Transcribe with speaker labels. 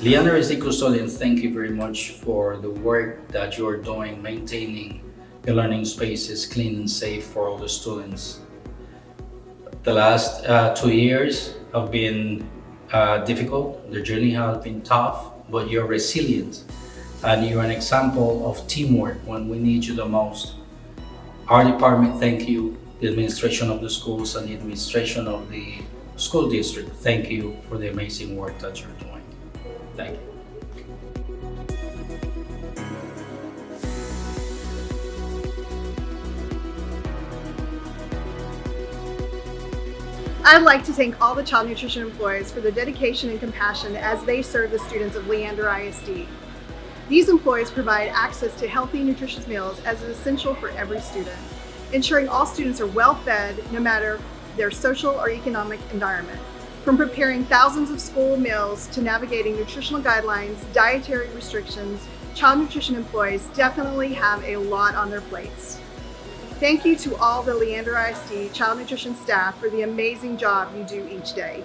Speaker 1: Leander custodians, thank you very much for the work that you're doing maintaining the learning spaces clean and safe for all the students. The last uh, two years have been uh, difficult, the journey has been tough, but you're resilient and you're an example of teamwork when we need you the most. Our department, thank you. The administration of the schools and the administration of the school district, thank you for the amazing work that you're doing. Thank you.
Speaker 2: I'd like to thank all the child nutrition employees for their dedication and compassion as they serve the students of Leander ISD. These employees provide access to healthy, nutritious meals as is essential for every student, ensuring all students are well fed no matter their social or economic environment. From preparing thousands of school meals to navigating nutritional guidelines, dietary restrictions, child nutrition employees definitely have a lot on their plates. Thank you to all the Leander ISD child nutrition staff for the amazing job you do each day.